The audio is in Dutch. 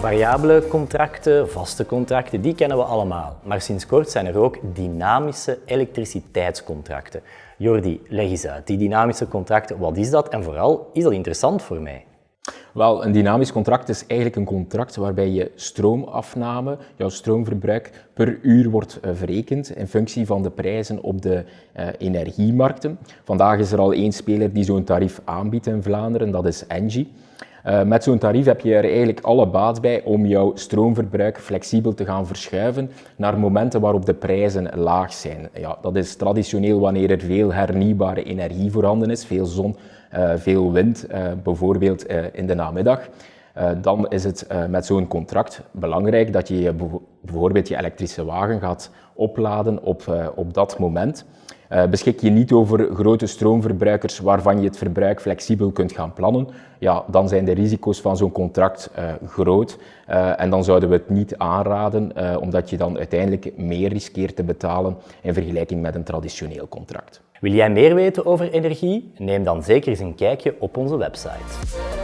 Variabele contracten, vaste contracten, die kennen we allemaal. Maar sinds kort zijn er ook dynamische elektriciteitscontracten. Jordi, leg eens uit. Die dynamische contracten, wat is dat? En vooral, is dat interessant voor mij? Wel, een dynamisch contract is eigenlijk een contract waarbij je stroomafname, jouw stroomverbruik per uur wordt uh, verrekend in functie van de prijzen op de uh, energiemarkten. Vandaag is er al één speler die zo'n tarief aanbiedt in Vlaanderen, dat is Engie. Uh, met zo'n tarief heb je er eigenlijk alle baat bij om jouw stroomverbruik flexibel te gaan verschuiven naar momenten waarop de prijzen laag zijn. Ja, dat is traditioneel wanneer er veel hernieuwbare energie voorhanden is, veel zon, uh, veel wind, uh, bijvoorbeeld in de namiddag. Dan is het met zo'n contract belangrijk dat je bijvoorbeeld je elektrische wagen gaat opladen op, op dat moment. Beschik je niet over grote stroomverbruikers waarvan je het verbruik flexibel kunt gaan plannen, ja, dan zijn de risico's van zo'n contract groot en dan zouden we het niet aanraden, omdat je dan uiteindelijk meer riskeert te betalen in vergelijking met een traditioneel contract. Wil jij meer weten over energie? Neem dan zeker eens een kijkje op onze website.